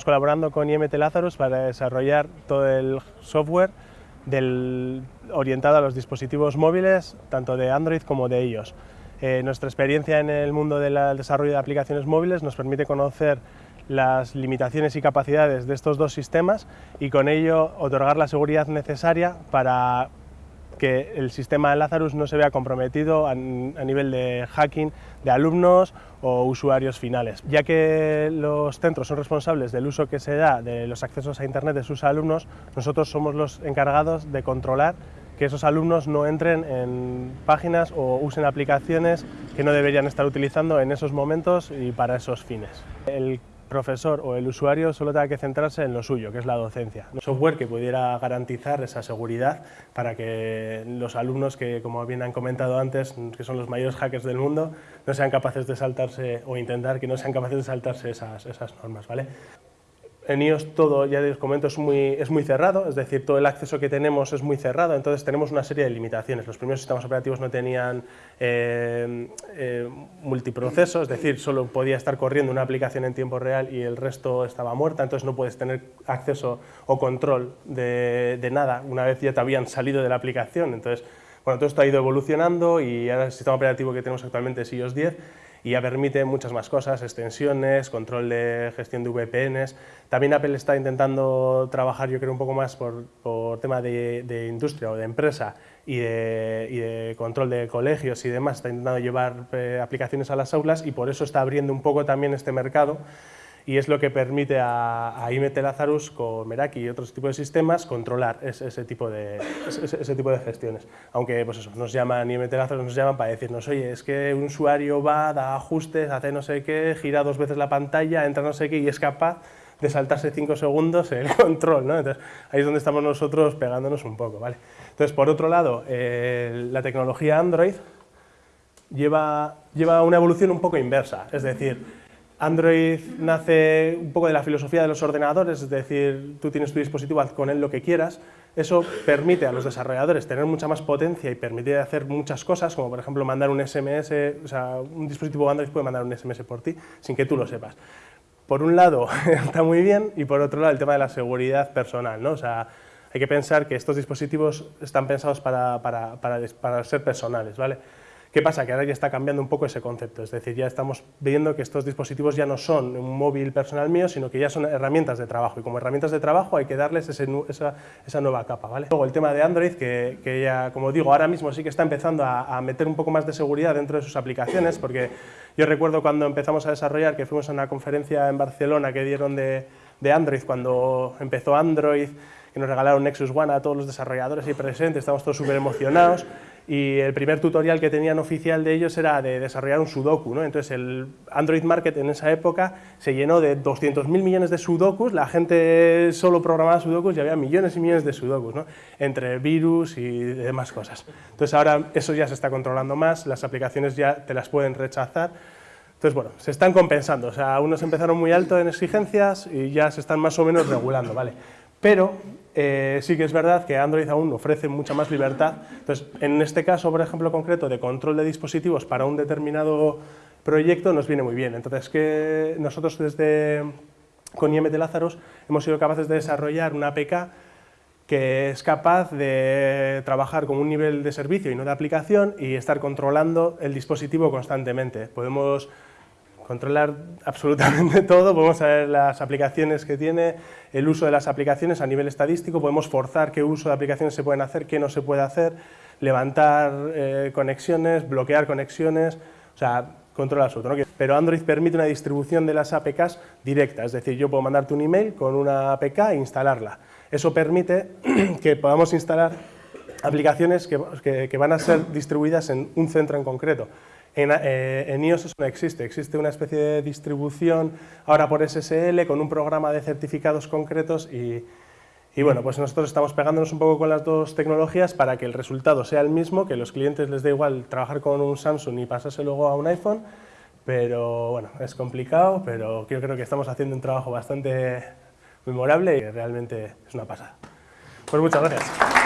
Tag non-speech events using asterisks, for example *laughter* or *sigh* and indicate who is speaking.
Speaker 1: estamos colaborando con IMT Lazarus para desarrollar todo el software orientado a los dispositivos móviles, tanto de Android como de iOS. Eh, nuestra experiencia en el mundo del desarrollo de aplicaciones móviles nos permite conocer las limitaciones y capacidades de estos dos sistemas y con ello otorgar la seguridad necesaria para que el sistema Lazarus no se vea comprometido a, nivel de hacking de alumnos o usuarios finales, ya que los centros son responsables del uso que se da de los accesos a Internet de sus alumnos, nosotros somos los encargados de controlar que esos alumnos no entren en páginas o usen aplicaciones que no deberían estar utilizando en esos momentos y para esos fines profesor o el usuario solo tenga que centrarse en lo suyo, que es la docencia. Software que pudiera garantizar esa seguridad para que los alumnos que, como bien han comentado antes, que son los mayores hackers del mundo, no sean capaces de saltarse o intentar que no sean capaces de saltarse esas, esas normas. ¿vale? En iOS todo, ya os comento, es muy, es muy cerrado, es decir, todo el acceso que tenemos es muy cerrado, entonces tenemos una serie de limitaciones. Los primeros sistemas operativos no tenían eh, eh, multiproceso, es decir, solo podía estar corriendo una aplicación en tiempo real y el resto estaba muerta, entonces no puedes tener acceso o control de, de nada una vez ya te habían salido de la aplicación. Entonces, bueno, todo esto ha ido evolucionando y ahora el sistema operativo que tenemos actualmente es iOS 10 y ya permite muchas más cosas, extensiones, control de gestión de VPNs. También Apple está intentando trabajar, yo creo, un poco más por, por tema de, industria o de empresa y de, control de colegios y demás. Está intentando llevar eh, aplicaciones a las aulas y por eso está abriendo un poco también este mercado y es lo que permite a, a IMT Lazarus con Meraki y otros tipos de sistemas controlar ese, tipo, de, ese, tipo de gestiones. Aunque pues eso, nos llaman, IMT Lazarus nos llaman para decirnos, oye, es que un usuario va, da ajustes, hace no sé qué, gira dos veces la pantalla, entra no sé qué y es capaz de saltarse cinco segundos el *laughs* control, ¿no? Entonces, ahí es donde estamos nosotros pegándonos un poco, ¿vale? Entonces, por otro lado, la tecnología Android lleva, lleva una evolución un poco inversa, es decir, Android nace un poco de la filosofía de los ordenadores, es decir, tú tienes tu dispositivo, haz con él lo que quieras. Eso permite a los desarrolladores tener mucha más potencia y permite hacer muchas cosas, como por ejemplo mandar un SMS, o sea, un dispositivo Android puede mandar un SMS por ti sin que tú lo sepas. Por un lado *laughs* está muy bien y por otro lado el tema de la seguridad personal, ¿no? O sea, hay que pensar que estos dispositivos están pensados para, para, para, para ser personales, ¿vale? ¿Qué pasa? Que ahora ya está cambiando un poco ese concepto, es decir, ya estamos viendo que estos dispositivos ya no son un móvil personal mío, sino que ya son herramientas de trabajo, y como herramientas de trabajo hay que darles esa, nueva capa. ¿vale? Luego el tema de Android, que, ya, como digo, ahora mismo sí que está empezando a, meter un poco más de seguridad dentro de sus aplicaciones, porque yo recuerdo cuando empezamos a desarrollar, que fuimos a una conferencia en Barcelona que dieron de, de Android, cuando empezó Android, que nos regalaron Nexus One a todos los desarrolladores ahí presentes, estamos todos súper emocionados, y el primer tutorial que tenían oficial de ellos era de desarrollar un sudoku, ¿no? entonces el Android Market en esa época se llenó de 200.000 millones de sudokus, la gente solo programaba sudokus y había millones y millones de sudokus, ¿no? entre virus y demás cosas. Entonces ahora eso ya se está controlando más, las aplicaciones ya te las pueden rechazar, entonces, bueno, se están compensando, o sea, unos empezaron muy alto en exigencias y ya se están más o menos regulando, ¿vale? Pero eh, sí que es verdad que Android aún ofrece mucha más libertad. Entonces, en este caso, por ejemplo, concreto, de control de dispositivos para un determinado proyecto nos viene muy bien. Entonces, que nosotros desde con IMT Lazarus hemos sido capaces de desarrollar una APK que es capaz de trabajar con un nivel de servicio y no de aplicación y estar controlando el dispositivo constantemente. Podemos controlar absolutamente *laughs* todo, podemos saber las aplicaciones que tiene, el uso de las aplicaciones a nivel estadístico, podemos forzar qué uso de aplicaciones se pueden hacer, qué no se puede hacer, levantar eh, conexiones, bloquear conexiones, o sea, control absoluto. ¿no? Pero Android permite una distribución de las APKs directa, es decir, yo puedo mandarte un email con una APK e instalarla. Eso permite *clears throat* que podamos instalar aplicaciones que van a ser distribuidas en un centro en concreto. Eh, en, iOS eso no existe, existe una especie de distribución ahora por SSL con un programa de certificados concretos y, bueno, pues nosotros estamos pegándonos un poco con las dos tecnologías para que el resultado sea el mismo, que los clientes les dé igual trabajar con un Samsung y pasarse luego a un iPhone, pero bueno, es complicado, pero yo creo que estamos haciendo un trabajo bastante memorable y realmente es una pasada. Pues muchas gracias.